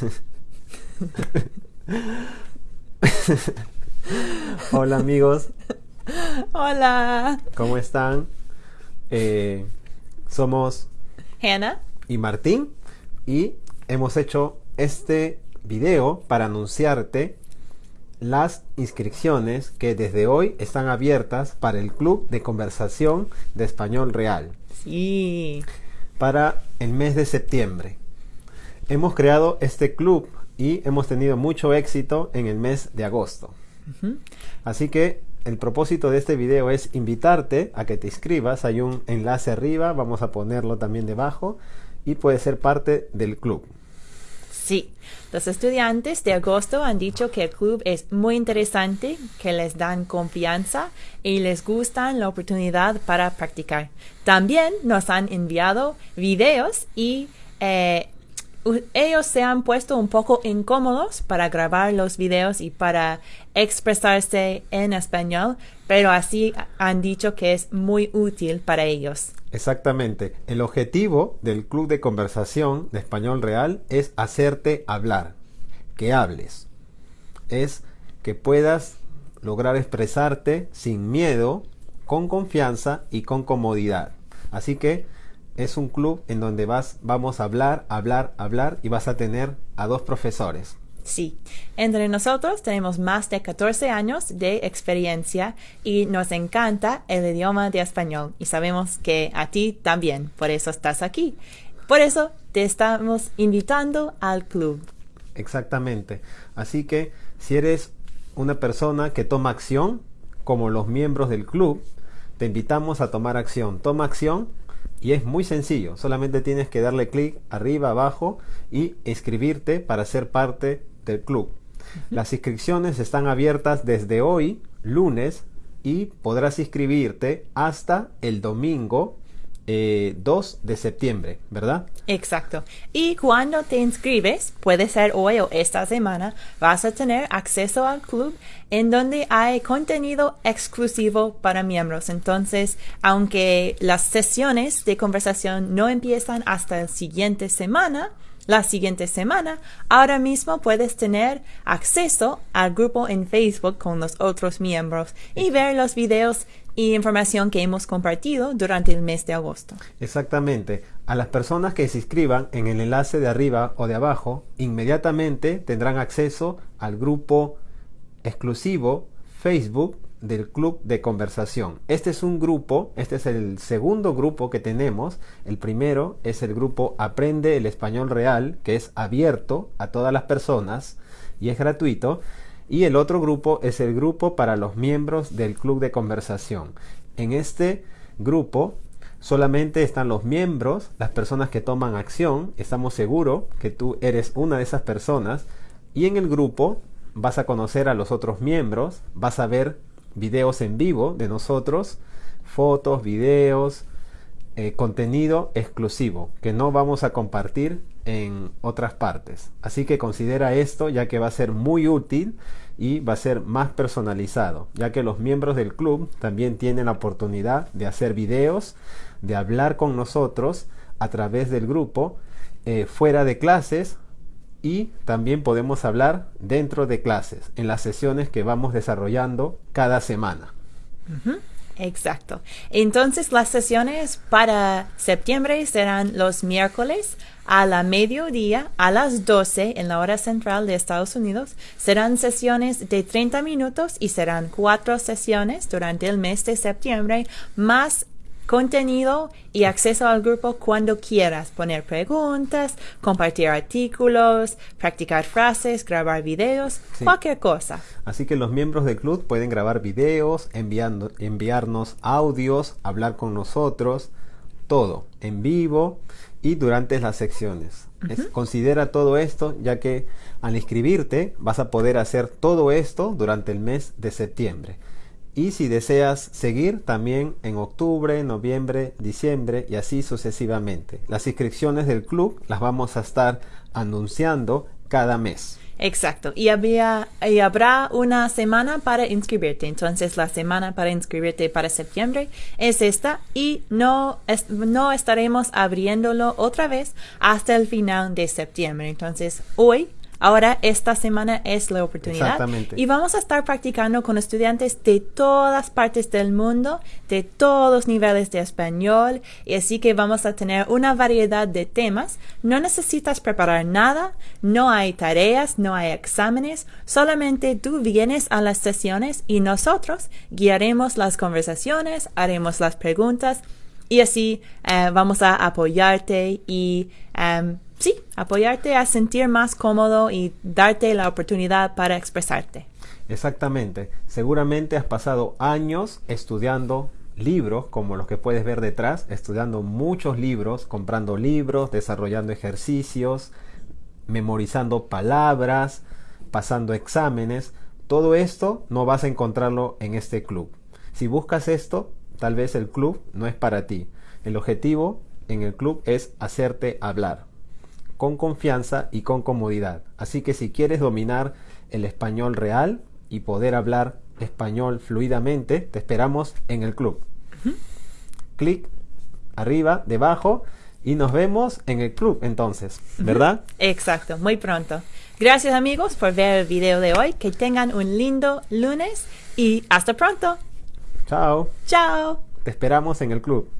Hola amigos, Hola, ¿cómo están? Eh, somos Hannah. y Martín y hemos hecho este video para anunciarte las inscripciones que desde hoy están abiertas para el Club de Conversación de Español Real Sí. para el mes de septiembre. Hemos creado este club y hemos tenido mucho éxito en el mes de agosto. Así que el propósito de este video es invitarte a que te inscribas. Hay un enlace arriba, vamos a ponerlo también debajo y puedes ser parte del club. Sí. Los estudiantes de agosto han dicho que el club es muy interesante, que les dan confianza y les gusta la oportunidad para practicar. También nos han enviado videos y eh, ellos se han puesto un poco incómodos para grabar los videos y para expresarse en español, pero así han dicho que es muy útil para ellos. Exactamente. El objetivo del club de conversación de español real es hacerte hablar, que hables. Es que puedas lograr expresarte sin miedo, con confianza y con comodidad. Así que es un club en donde vas, vamos a hablar, hablar, hablar y vas a tener a dos profesores. Sí, entre nosotros tenemos más de 14 años de experiencia y nos encanta el idioma de español y sabemos que a ti también, por eso estás aquí. Por eso te estamos invitando al club. Exactamente. Así que si eres una persona que toma acción, como los miembros del club, te invitamos a tomar acción. Toma acción y es muy sencillo. Solamente tienes que darle clic arriba, abajo y inscribirte para ser parte del club. Las inscripciones están abiertas desde hoy, lunes, y podrás inscribirte hasta el domingo eh, 2 de septiembre, ¿verdad? Exacto. Y cuando te inscribes, puede ser hoy o esta semana, vas a tener acceso al club en donde hay contenido exclusivo para miembros. Entonces, aunque las sesiones de conversación no empiezan hasta la siguiente semana, la siguiente semana, ahora mismo puedes tener acceso al grupo en Facebook con los otros miembros y ver los videos y información que hemos compartido durante el mes de agosto. Exactamente. A las personas que se inscriban en el enlace de arriba o de abajo, inmediatamente tendrán acceso al grupo exclusivo Facebook del Club de Conversación. Este es un grupo, este es el segundo grupo que tenemos. El primero es el grupo Aprende el Español Real, que es abierto a todas las personas y es gratuito. Y el otro grupo es el grupo para los miembros del Club de Conversación. En este grupo solamente están los miembros, las personas que toman acción. Estamos seguros que tú eres una de esas personas. Y en el grupo vas a conocer a los otros miembros, vas a ver videos en vivo de nosotros, fotos, videos, eh, contenido exclusivo que no vamos a compartir en otras partes. Así que considera esto ya que va a ser muy útil y va a ser más personalizado, ya que los miembros del club también tienen la oportunidad de hacer videos, de hablar con nosotros a través del grupo, eh, fuera de clases, y también podemos hablar dentro de clases, en las sesiones que vamos desarrollando cada semana. Exacto. Entonces las sesiones para septiembre serán los miércoles a la mediodía a las 12 en la hora central de Estados Unidos. Serán sesiones de 30 minutos y serán cuatro sesiones durante el mes de septiembre más contenido y acceso al grupo cuando quieras poner preguntas, compartir artículos, practicar frases, grabar videos, Sí. cualquier cosa. Así que los miembros del club pueden grabar videos, enviando, enviarnos audios, hablar con nosotros, todo en vivo y durante las secciones. Es- considera todo esto ya que al inscribirte vas a poder hacer todo esto durante el mes de septiembre. Y si deseas seguir también en octubre, noviembre, diciembre y así sucesivamente. Las inscripciones del club las vamos a estar anunciando cada mes. Exacto. Y, había, y habrá una semana para inscribirte. Entonces, la semana para inscribirte para septiembre es esta y no, no estaremos abriéndolo otra vez hasta el final de septiembre. Entonces, hoy Ahora, esta semana es la oportunidad. Exactamente. Y vamos a estar practicando con estudiantes de todas partes del mundo, de todos niveles de español, y así que vamos a tener una variedad de temas. No necesitas preparar nada, no hay tareas, no hay exámenes, solamente tú vienes a las sesiones y nosotros guiaremos las conversaciones, haremos las preguntas y así eh, vamos a apoyarte y em, sí, apoyarte a sentir más cómodo y darte la oportunidad para expresarte. Exactamente. Seguramente has pasado años estudiando libros como los que puedes ver detrás, estudiando muchos libros, comprando libros, desarrollando ejercicios, memorizando palabras, pasando exámenes. Todo esto no vas a encontrarlo en este club. Si buscas esto, tal vez el club no es para ti. El objetivo en el club es hacerte hablar con confianza y con comodidad. Así que si quieres dominar el español real y poder hablar español fluidamente, te esperamos en el club. Clic arriba, debajo y nos vemos en el club entonces, ¿verdad? Exacto, muy pronto. Gracias amigos por ver el video de hoy. Que tengan un lindo lunes y hasta pronto. Chao. Chao. Te esperamos en el club.